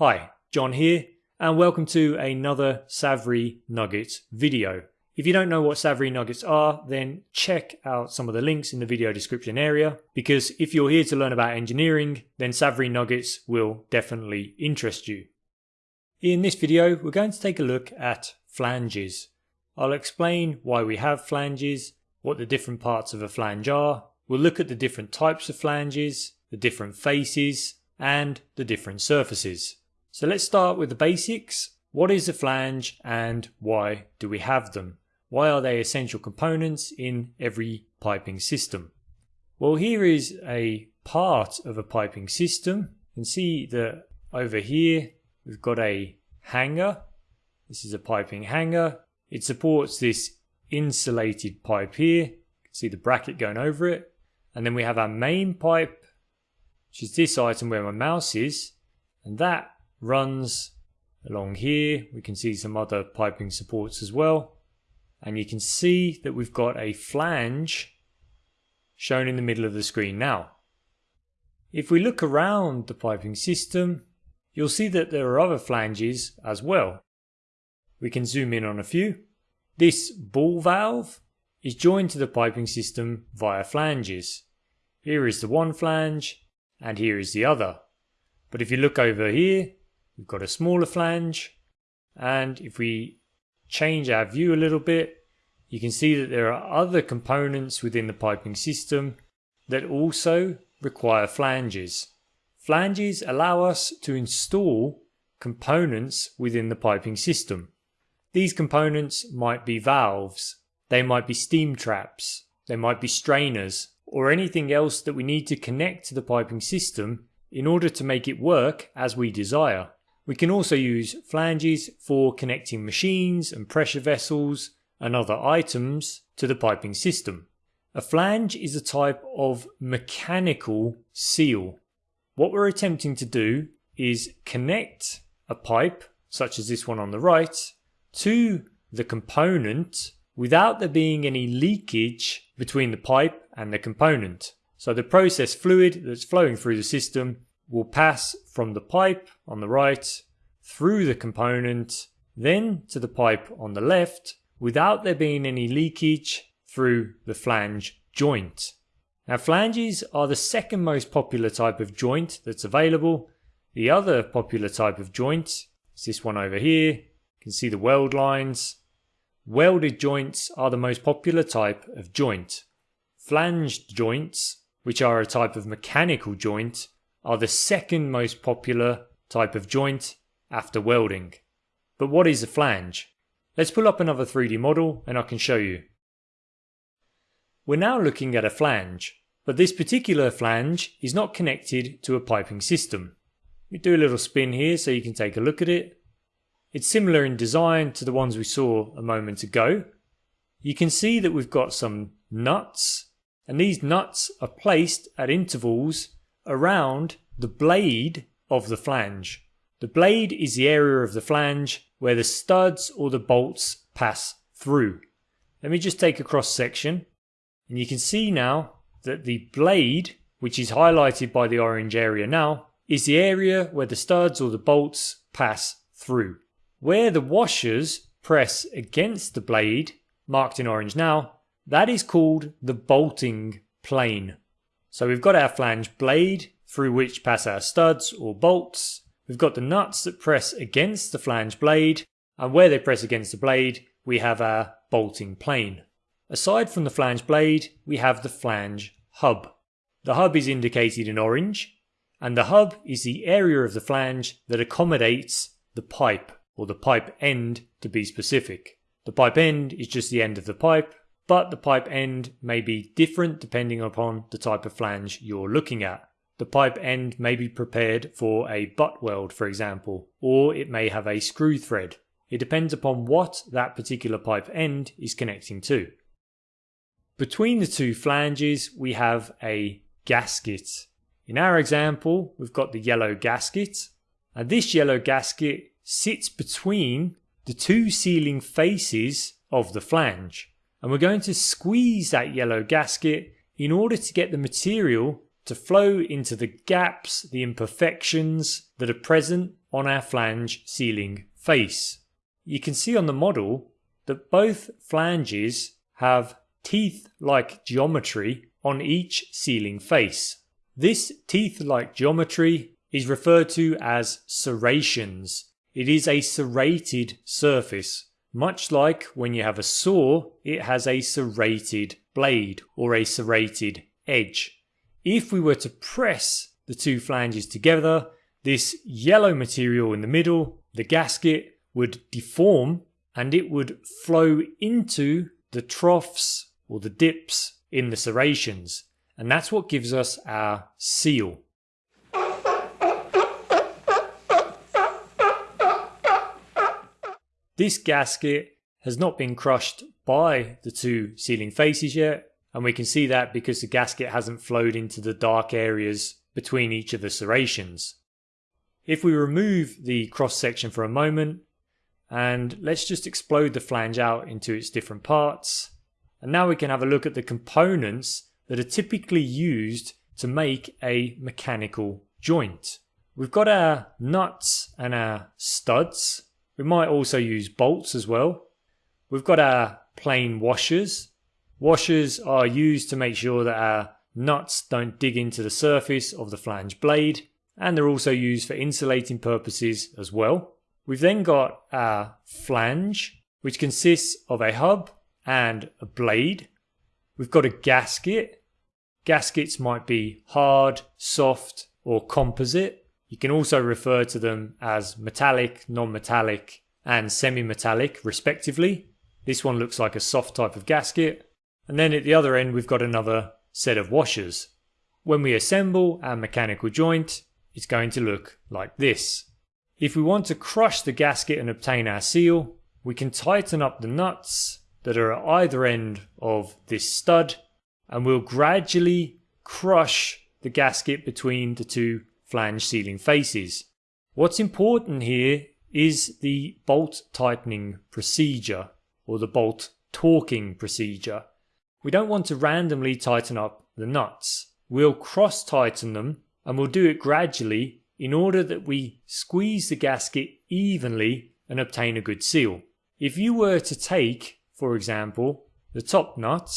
Hi, John here, and welcome to another SaVRee Nuggets video. If you don't know what SaVRee Nuggets are, then check out some of the links in the video description area, because if you're here to learn about engineering, then SaVRee Nuggets will definitely interest you. In this video, we're going to take a look at flanges. I'll explain why we have flanges, what the different parts of a flange are, we'll look at the different types of flanges, the different faces, and the different surfaces. So let's start with the basics. What is a flange and why do we have them? Why are they essential components in every piping system? Well, here is a part of a piping system. You can see that over here we've got a hanger. This is a piping hanger. It supports this insulated pipe here. You can see the bracket going over it. And then we have our main pipe, which is this item where my mouse is. And that runs along here. We can see some other piping supports as well. And you can see that we've got a flange shown in the middle of the screen now. If we look around the piping system, you'll see that there are other flanges as well. We can zoom in on a few. This ball valve is joined to the piping system via flanges. Here is the one flange and here is the other. But if you look over here, We've got a smaller flange. And if we change our view a little bit, you can see that there are other components within the piping system that also require flanges. Flanges allow us to install components within the piping system. These components might be valves, they might be steam traps, they might be strainers, or anything else that we need to connect to the piping system in order to make it work as we desire. We can also use flanges for connecting machines and pressure vessels and other items to the piping system. A flange is a type of mechanical seal. What we're attempting to do is connect a pipe, such as this one on the right, to the component without there being any leakage between the pipe and the component. So the process fluid that's flowing through the system will pass from the pipe on the right through the component, then to the pipe on the left without there being any leakage through the flange joint. Now flanges are the second most popular type of joint that's available. The other popular type of joint is this one over here. You can see the weld lines. Welded joints are the most popular type of joint. Flanged joints, which are a type of mechanical joint, are the second most popular type of joint after welding. But what is a flange? Let's pull up another 3D model and I can show you. We're now looking at a flange, but this particular flange is not connected to a piping system. We do a little spin here so you can take a look at it. It's similar in design to the ones we saw a moment ago. You can see that we've got some nuts and these nuts are placed at intervals around the blade of the flange. The blade is the area of the flange where the studs or the bolts pass through. Let me just take a cross section and you can see now that the blade, which is highlighted by the orange area now, is the area where the studs or the bolts pass through. Where the washers press against the blade, marked in orange now, that is called the bolting plane. So we've got our flange blade through which pass our studs or bolts. We've got the nuts that press against the flange blade and where they press against the blade we have our bolting plane. Aside from the flange blade we have the flange hub. The hub is indicated in orange and the hub is the area of the flange that accommodates the pipe or the pipe end to be specific. The pipe end is just the end of the pipe but the pipe end may be different depending upon the type of flange you're looking at. The pipe end may be prepared for a butt weld, for example, or it may have a screw thread. It depends upon what that particular pipe end is connecting to. Between the two flanges, we have a gasket. In our example, we've got the yellow gasket, and this yellow gasket sits between the two sealing faces of the flange and we're going to squeeze that yellow gasket in order to get the material to flow into the gaps, the imperfections that are present on our flange sealing face. You can see on the model that both flanges have teeth-like geometry on each sealing face. This teeth-like geometry is referred to as serrations. It is a serrated surface. Much like when you have a saw, it has a serrated blade or a serrated edge. If we were to press the two flanges together, this yellow material in the middle, the gasket, would deform and it would flow into the troughs or the dips in the serrations. And that's what gives us our seal. This gasket has not been crushed by the two sealing faces yet, and we can see that because the gasket hasn't flowed into the dark areas between each of the serrations. If we remove the cross section for a moment, and let's just explode the flange out into its different parts, and now we can have a look at the components that are typically used to make a mechanical joint. We've got our nuts and our studs, we might also use bolts as well. We've got our plain washers. Washers are used to make sure that our nuts don't dig into the surface of the flange blade and they're also used for insulating purposes as well. We've then got our flange which consists of a hub and a blade. We've got a gasket. Gaskets might be hard, soft or composite. You can also refer to them as metallic, non-metallic, and semi-metallic respectively. This one looks like a soft type of gasket. And then at the other end we've got another set of washers. When we assemble our mechanical joint, it's going to look like this. If we want to crush the gasket and obtain our seal, we can tighten up the nuts that are at either end of this stud and we'll gradually crush the gasket between the two flange sealing faces. What's important here is the bolt tightening procedure or the bolt torquing procedure. We don't want to randomly tighten up the nuts. We'll cross tighten them and we'll do it gradually in order that we squeeze the gasket evenly and obtain a good seal. If you were to take, for example, the top nut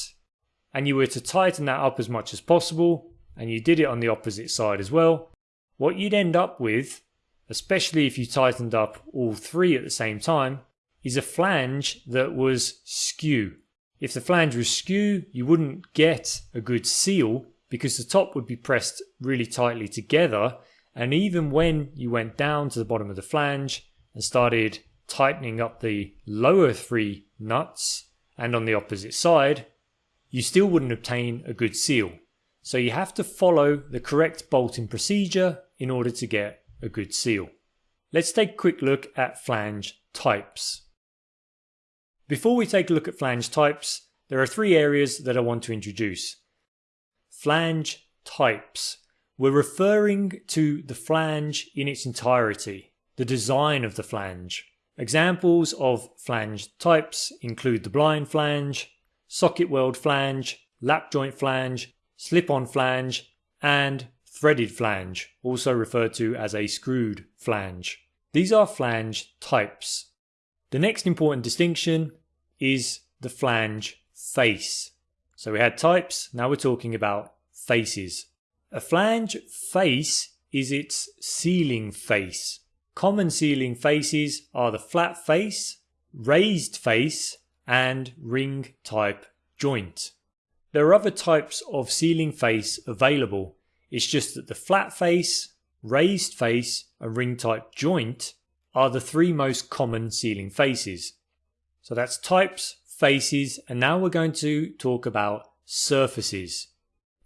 and you were to tighten that up as much as possible and you did it on the opposite side as well, what you'd end up with, especially if you tightened up all three at the same time, is a flange that was skew. If the flange was skew, you wouldn't get a good seal because the top would be pressed really tightly together and even when you went down to the bottom of the flange and started tightening up the lower three nuts and on the opposite side, you still wouldn't obtain a good seal. So you have to follow the correct bolting procedure in order to get a good seal. Let's take a quick look at flange types. Before we take a look at flange types, there are three areas that I want to introduce. Flange types. We're referring to the flange in its entirety, the design of the flange. Examples of flange types include the blind flange, socket weld flange, lap joint flange, slip-on flange, and threaded flange, also referred to as a screwed flange. These are flange types. The next important distinction is the flange face. So we had types, now we're talking about faces. A flange face is its sealing face. Common sealing faces are the flat face, raised face, and ring type joint. There are other types of sealing face available, it's just that the flat face, raised face and ring type joint are the three most common sealing faces. So that's types, faces, and now we're going to talk about surfaces.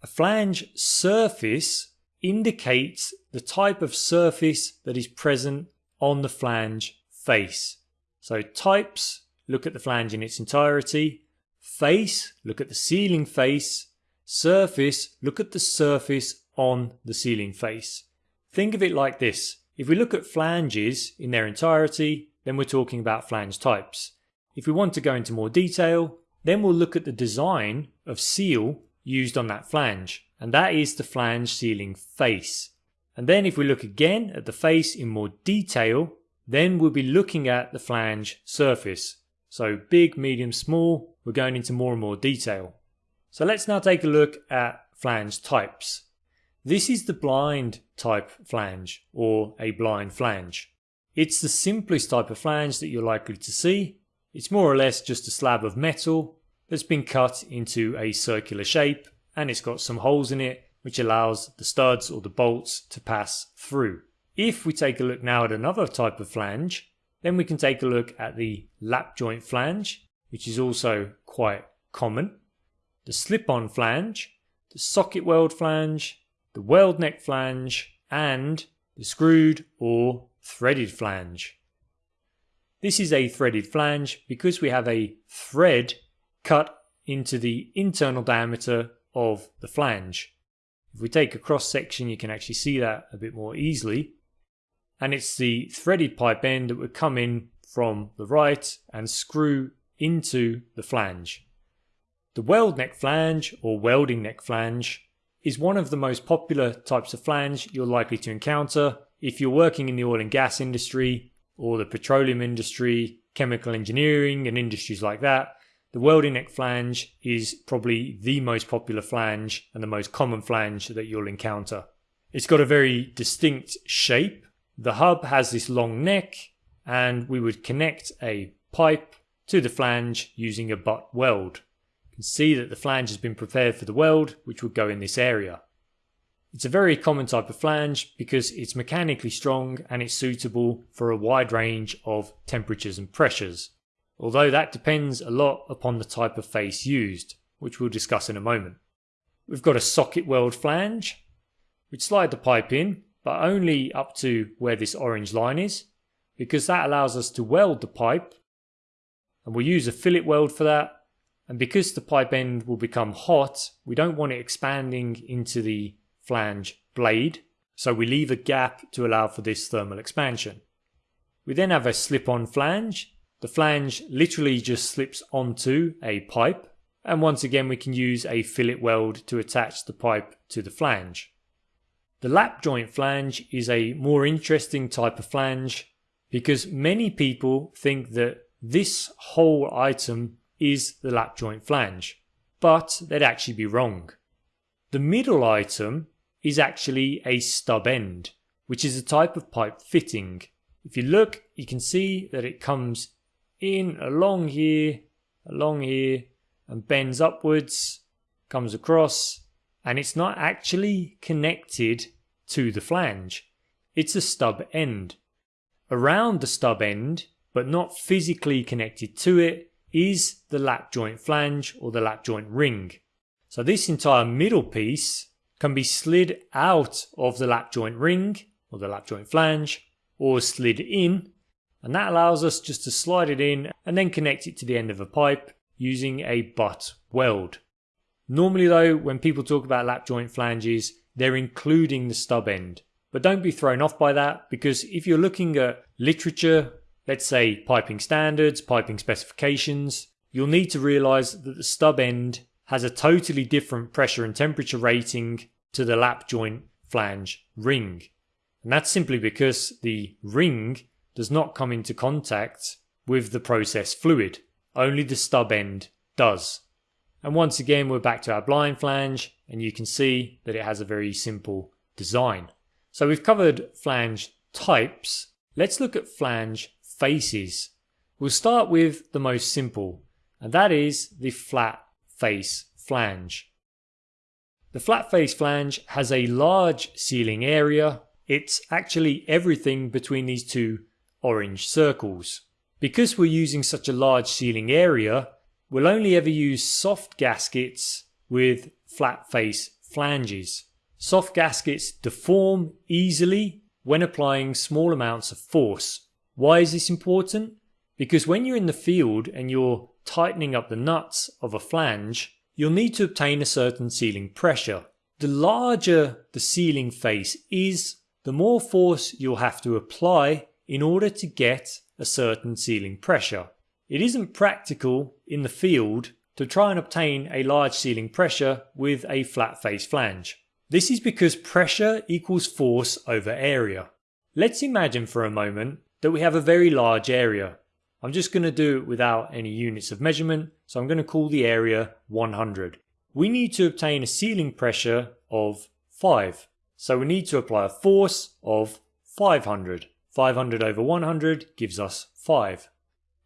A flange surface indicates the type of surface that is present on the flange face. So types, look at the flange in its entirety. Face, look at the sealing face. Surface, look at the surface on the sealing face. Think of it like this. If we look at flanges in their entirety, then we're talking about flange types. If we want to go into more detail, then we'll look at the design of seal used on that flange. and that is the flange sealing face. And then if we look again at the face in more detail, then we'll be looking at the flange surface. So big, medium, small, we're going into more and more detail. So let's now take a look at flange types. This is the blind type flange or a blind flange. It's the simplest type of flange that you're likely to see. It's more or less just a slab of metal that's been cut into a circular shape and it's got some holes in it which allows the studs or the bolts to pass through. If we take a look now at another type of flange, then we can take a look at the lap joint flange, which is also quite common, the slip-on flange, the socket weld flange, the weld neck flange, and the screwed or threaded flange. This is a threaded flange because we have a thread cut into the internal diameter of the flange. If we take a cross section you can actually see that a bit more easily. And it's the threaded pipe end that would come in from the right and screw into the flange. The weld neck flange or welding neck flange is one of the most popular types of flange you're likely to encounter if you're working in the oil and gas industry or the petroleum industry, chemical engineering and industries like that. The welding neck flange is probably the most popular flange and the most common flange that you'll encounter. It's got a very distinct shape. The hub has this long neck and we would connect a pipe to the flange using a butt weld You can see that the flange has been prepared for the weld, which would go in this area. It's a very common type of flange because it's mechanically strong and it's suitable for a wide range of temperatures and pressures, although that depends a lot upon the type of face used, which we'll discuss in a moment. We've got a socket weld flange, We'd slide the pipe in, but only up to where this orange line is, because that allows us to weld the pipe, and we'll use a fillet weld for that, and because the pipe end will become hot, we don't want it expanding into the flange blade, so we leave a gap to allow for this thermal expansion. We then have a slip-on flange. The flange literally just slips onto a pipe, and once again we can use a fillet weld to attach the pipe to the flange. The lap joint flange is a more interesting type of flange because many people think that this whole item is the lap joint flange, but they'd actually be wrong. The middle item is actually a stub end, which is a type of pipe fitting. If you look, you can see that it comes in along here, along here, and bends upwards, comes across, and it's not actually connected to the flange. It's a stub end. Around the stub end, but not physically connected to it, is the lap joint flange or the lap joint ring. So this entire middle piece can be slid out of the lap joint ring or the lap joint flange or slid in and that allows us just to slide it in and then connect it to the end of a pipe using a butt weld. Normally though when people talk about lap joint flanges they're including the stub end but don't be thrown off by that because if you're looking at literature let's say piping standards, piping specifications, you'll need to realize that the stub end has a totally different pressure and temperature rating to the lap joint flange ring. And that's simply because the ring does not come into contact with the process fluid. Only the stub end does. And once again, we're back to our blind flange and you can see that it has a very simple design. So we've covered flange types. Let's look at flange faces. We'll start with the most simple, and that is the flat face flange. The flat face flange has a large sealing area. It's actually everything between these two orange circles. Because we're using such a large sealing area, we'll only ever use soft gaskets with flat face flanges. Soft gaskets deform easily when applying small amounts of force. Why is this important? Because when you're in the field and you're tightening up the nuts of a flange, you'll need to obtain a certain sealing pressure. The larger the sealing face is, the more force you'll have to apply in order to get a certain sealing pressure. It isn't practical in the field to try and obtain a large sealing pressure with a flat face flange. This is because pressure equals force over area. Let's imagine for a moment that we have a very large area. I'm just going to do it without any units of measurement, so I'm going to call the area 100. We need to obtain a sealing pressure of 5. So we need to apply a force of 500. 500 over 100 gives us 5.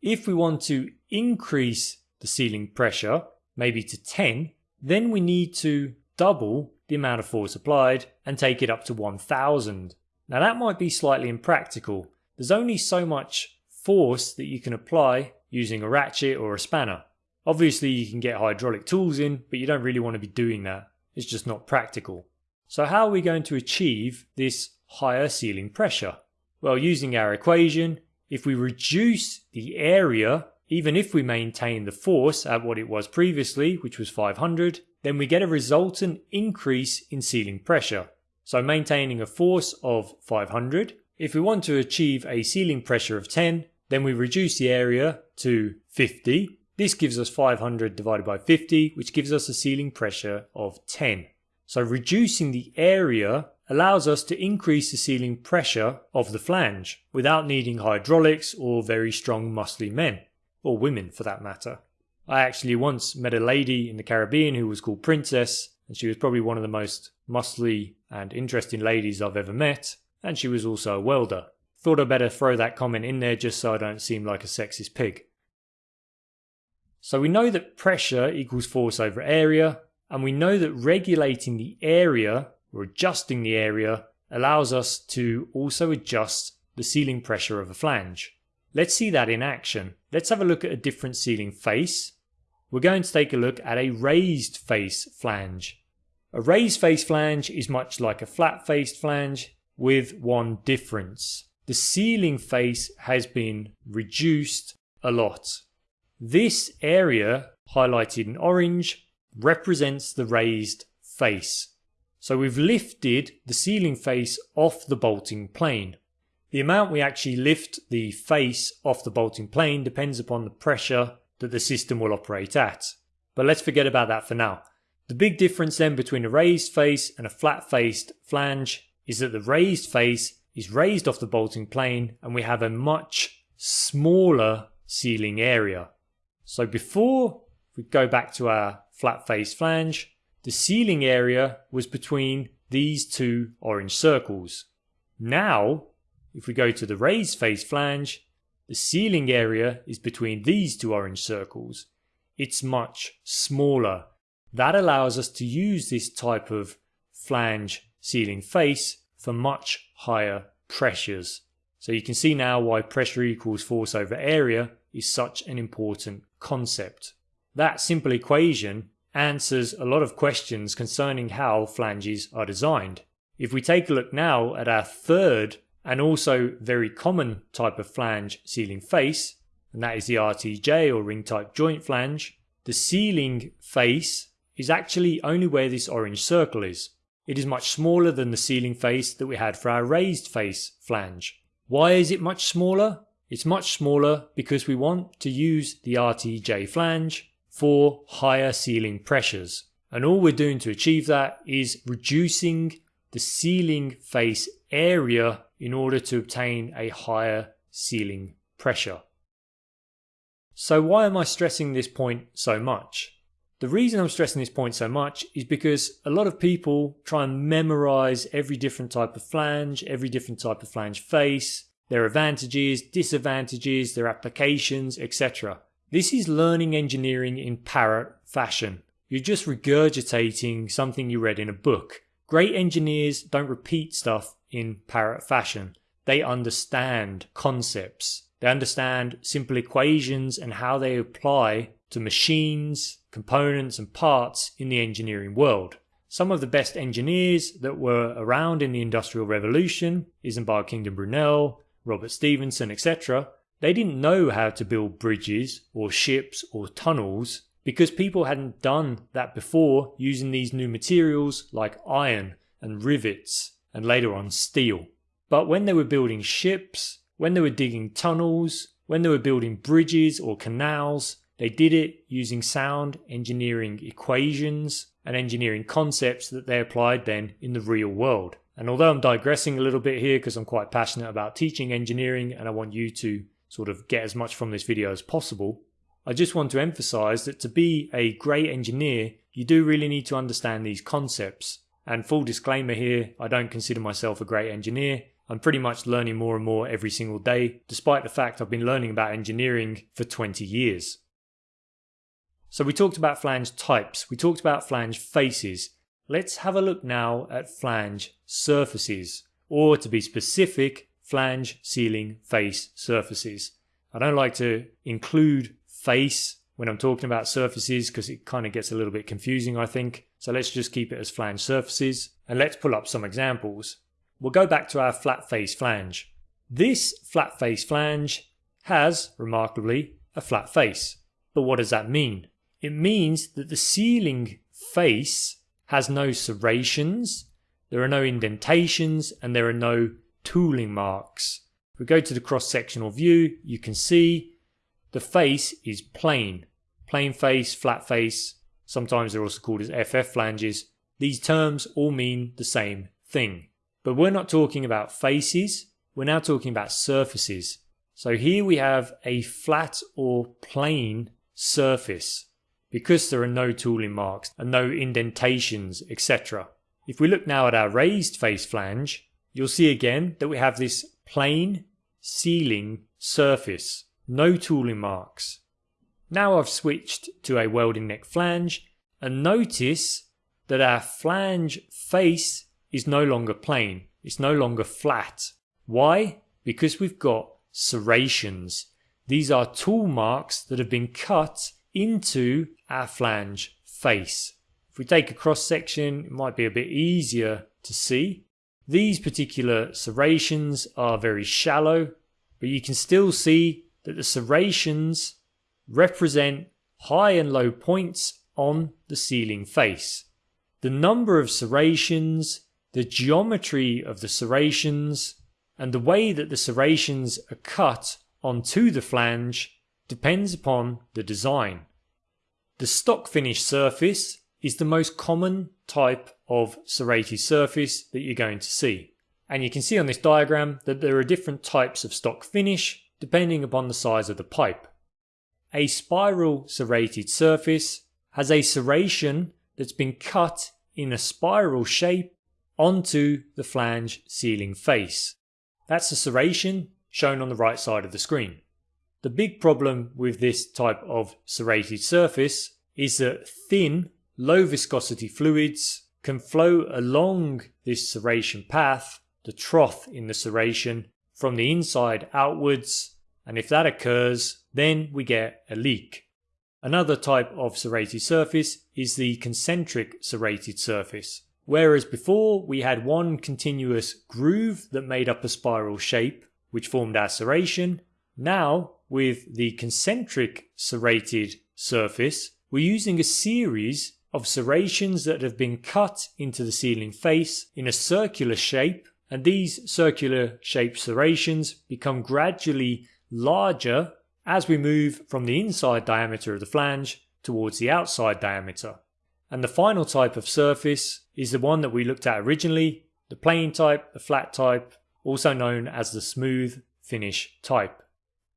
If we want to increase the sealing pressure, maybe to 10, then we need to double the amount of force applied and take it up to 1000. Now that might be slightly impractical. There's only so much force that you can apply using a ratchet or a spanner. Obviously you can get hydraulic tools in, but you don't really want to be doing that. It's just not practical. So how are we going to achieve this higher sealing pressure? Well, using our equation, if we reduce the area, even if we maintain the force at what it was previously, which was 500, then we get a resultant increase in sealing pressure. So maintaining a force of 500, if we want to achieve a sealing pressure of 10, then we reduce the area to 50. This gives us 500 divided by 50, which gives us a sealing pressure of 10. So reducing the area allows us to increase the sealing pressure of the flange without needing hydraulics or very strong muscly men, or women for that matter. I actually once met a lady in the Caribbean who was called Princess, and she was probably one of the most muscly and interesting ladies I've ever met, and she was also a welder. Thought I'd better throw that comment in there just so I don't seem like a sexist pig. So we know that pressure equals force over area, and we know that regulating the area or adjusting the area allows us to also adjust the sealing pressure of a flange. Let's see that in action. Let's have a look at a different sealing face we're going to take a look at a raised face flange. A raised face flange is much like a flat faced flange with one difference. The sealing face has been reduced a lot. This area, highlighted in orange, represents the raised face. So we've lifted the sealing face off the bolting plane. The amount we actually lift the face off the bolting plane depends upon the pressure that the system will operate at. But let's forget about that for now. The big difference then between a raised face and a flat faced flange is that the raised face is raised off the bolting plane and we have a much smaller sealing area. So before we go back to our flat face flange, the sealing area was between these two orange circles. Now, if we go to the raised face flange, the sealing area is between these two orange circles. It's much smaller. That allows us to use this type of flange sealing face for much higher pressures. So you can see now why pressure equals force over area is such an important concept. That simple equation answers a lot of questions concerning how flanges are designed. If we take a look now at our third and also very common type of flange sealing face, and that is the RTJ or ring type joint flange, the sealing face is actually only where this orange circle is. It is much smaller than the sealing face that we had for our raised face flange. Why is it much smaller? It's much smaller because we want to use the RTJ flange for higher sealing pressures. And all we're doing to achieve that is reducing the sealing face area in order to obtain a higher sealing pressure. So why am I stressing this point so much? The reason I'm stressing this point so much is because a lot of people try and memorize every different type of flange, every different type of flange face, their advantages, disadvantages, their applications, etc. This is learning engineering in parrot fashion. You're just regurgitating something you read in a book. Great engineers don't repeat stuff in parrot fashion. They understand concepts. They understand simple equations and how they apply to machines, components, and parts in the engineering world. Some of the best engineers that were around in the Industrial Revolution, Isambard Kingdom Brunel, Robert Stephenson, etc., they didn't know how to build bridges or ships or tunnels because people hadn't done that before using these new materials like iron and rivets and later on steel. But when they were building ships, when they were digging tunnels, when they were building bridges or canals, They did it using sound engineering equations and engineering concepts that they applied then in the real world. And although I'm digressing a little bit here because I'm quite passionate about teaching engineering and I want you to sort of get as much from this video as possible, I just want to emphasize that to be a great engineer, you do really need to understand these concepts. And full disclaimer here, I don't consider myself a great engineer. I'm pretty much learning more and more every single day, despite the fact I've been learning about engineering for 20 years. So we talked about flange types, we talked about flange faces. Let's have a look now at flange surfaces, or to be specific, flange sealing face surfaces. I don't like to include face when I'm talking about surfaces because it kind of gets a little bit confusing, I think. So let's just keep it as flange surfaces and let's pull up some examples. We'll go back to our flat face flange. This flat face flange has, remarkably, a flat face. But what does that mean? It means that the sealing face has no serrations, there are no indentations, and there are no tooling marks. If we go to the cross-sectional view, you can see the face is plain. Plain face, flat face, sometimes they're also called as FF flanges. These terms all mean the same thing. But we're not talking about faces, we're now talking about surfaces. So here we have a flat or plain surface because there are no tooling marks and no indentations, etc. If we look now at our raised face flange, you'll see again that we have this plain sealing surface no tooling marks. Now I've switched to a welding neck flange and notice that our flange face is no longer plain, it's no longer flat. Why? Because we've got serrations. These are tool marks that have been cut into our flange face. If we take a cross section, it might be a bit easier to see. These particular serrations are very shallow, but you can still see that the serrations represent high and low points on the sealing face. The number of serrations, the geometry of the serrations, and the way that the serrations are cut onto the flange depends upon the design. The stock finish surface is the most common type of serrated surface that you're going to see. And you can see on this diagram that there are different types of stock finish depending upon the size of the pipe. A spiral serrated surface has a serration that's been cut in a spiral shape onto the flange sealing face. That's the serration shown on the right side of the screen. The big problem with this type of serrated surface is that thin, low viscosity fluids can flow along this serration path, the trough in the serration, from the inside outwards, and if that occurs, then we get a leak. Another type of serrated surface is the concentric serrated surface. Whereas before we had one continuous groove that made up a spiral shape, which formed our serration, now with the concentric serrated surface, we're using a series of serrations that have been cut into the sealing face in a circular shape and these circular shaped serrations become gradually larger as we move from the inside diameter of the flange towards the outside diameter. And the final type of surface is the one that we looked at originally, the plain type, the flat type, also known as the smooth finish type.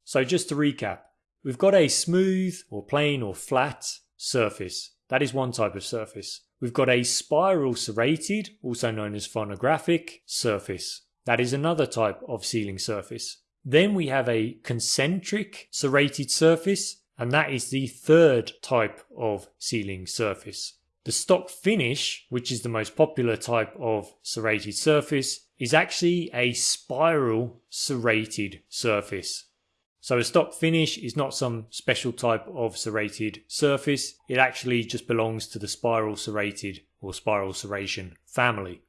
So just to recap, we've got a smooth or plain or flat surface. That is one type of surface. We've got a spiral serrated, also known as phonographic, surface. That is another type of sealing surface. Then we have a concentric serrated surface, and that is the third type of sealing surface. The stock finish, which is the most popular type of serrated surface, is actually a spiral serrated surface. So a stock finish is not some special type of serrated surface, it actually just belongs to the spiral serrated or spiral serration family.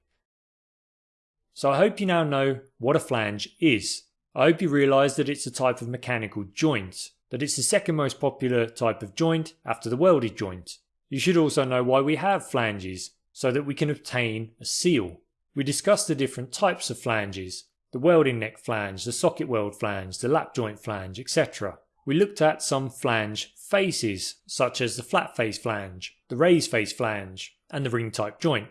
So I hope you now know what a flange is. I hope you realise that it's a type of mechanical joint, that it's the second most popular type of joint after the welded joint. You should also know why we have flanges, so that we can obtain a seal. We discussed the different types of flanges, the welding neck flange, the socket weld flange, the lap joint flange, etc. we looked at some flange faces, such as the flat face flange, the raised face flange, and the ring type joint.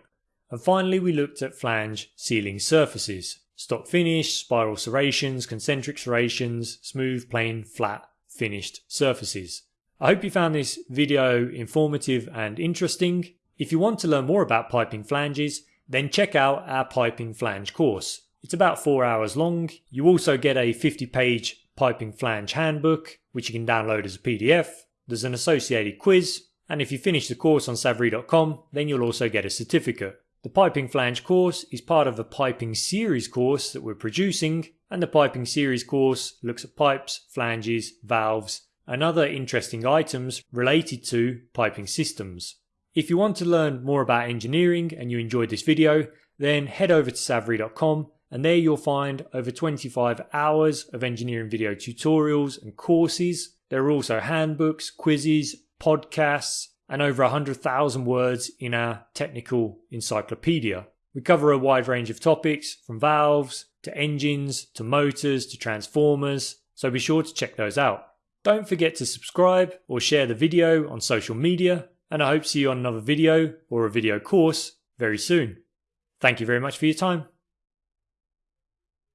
And finally, we looked at flange sealing surfaces, stock finish, spiral serrations, concentric serrations, smooth, plain, flat, finished surfaces. I hope you found this video informative and interesting. If you want to learn more about piping flanges, then check out our piping flange course. It's about four hours long. You also get a 50 page piping flange handbook, which you can download as a PDF. There's an associated quiz, and if you finish the course on savree.com, then you'll also get a certificate. The piping flange course is part of a piping series course that we're producing, and the piping series course looks at pipes, flanges, valves, and other interesting items related to piping systems. If you want to learn more about engineering and you enjoyed this video, then head over to savree.com and there you'll find over 25 hours of engineering video tutorials and courses. There are also handbooks, quizzes, podcasts, and over 100,000 words in our technical encyclopedia. We cover a wide range of topics from valves to engines to motors to transformers, so be sure to check those out. Don't forget to subscribe or share the video on social media, and I hope to see you on another video or a video course very soon. Thank you very much for your time.